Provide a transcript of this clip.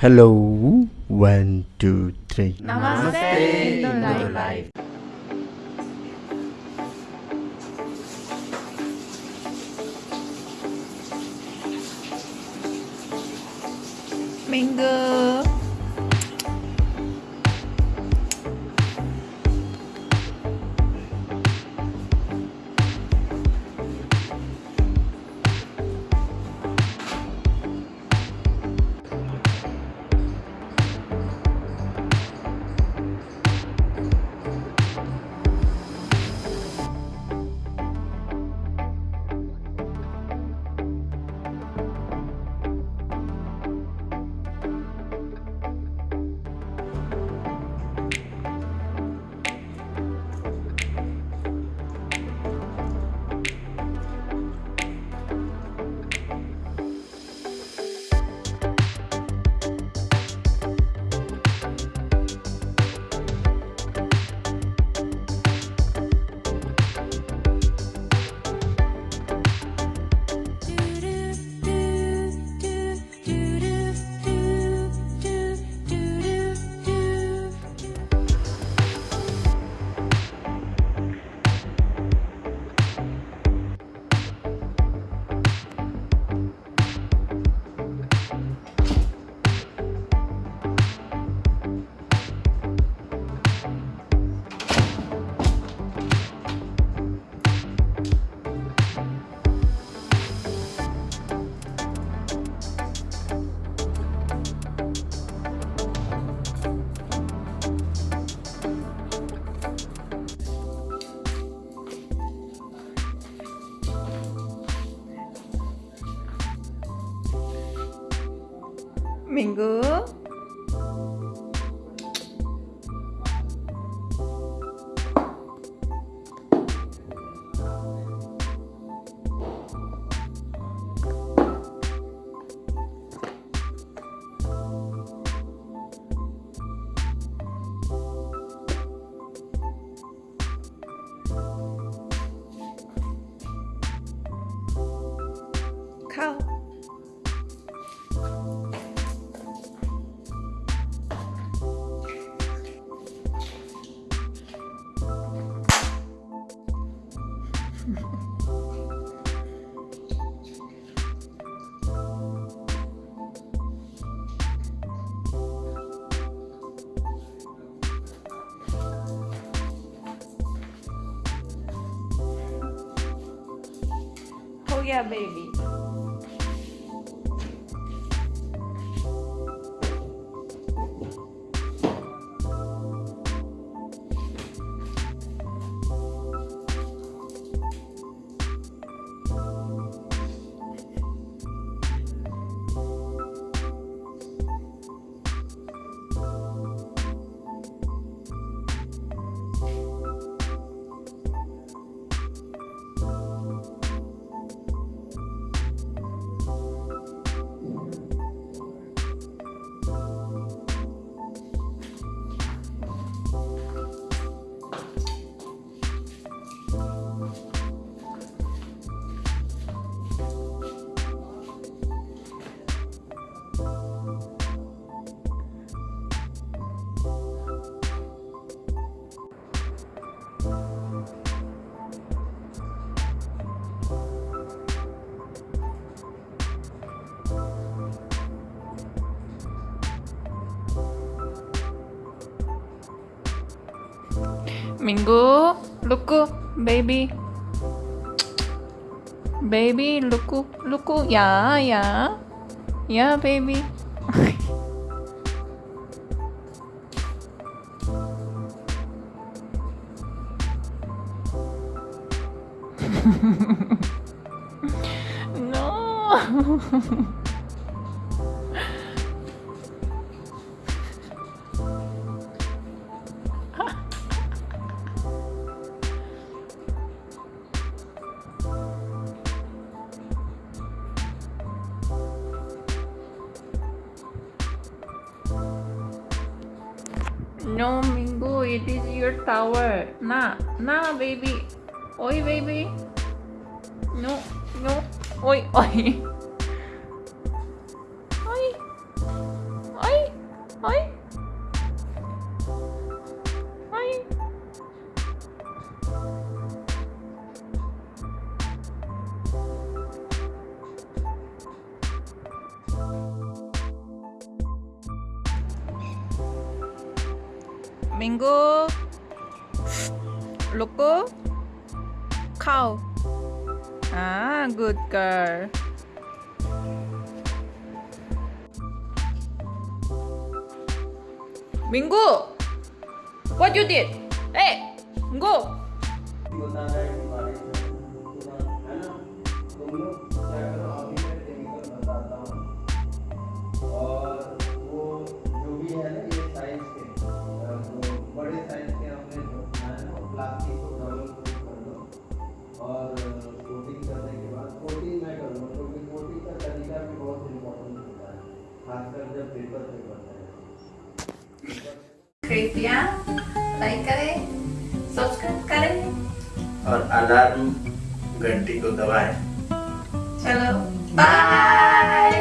Hello, one, two, three. Namaste, Indo Life. Minggu. Minggu. Yeah, Minggu, luku, baby. Baby, luku, luku. Ya, ya. Ya, baby. no. No, Mingu, it is your tower. Nah, nah, baby. Oi, baby. No, no. Oi. Oi. 민구 로꼬 카우 아 굿걸 민구 What you did? Hey! 민구 이거 나를 말해. और coating करने के बाद coating मैं कर लूँ क्योंकि coating का तरीका भी बहुत इम्पोर्टेंट होता है खासकर जब पेपर पे बनता है। कृपया लाइक करें सब्सक्राइब करें। और अलार्म घंटी को दबाएँ। चलो बाय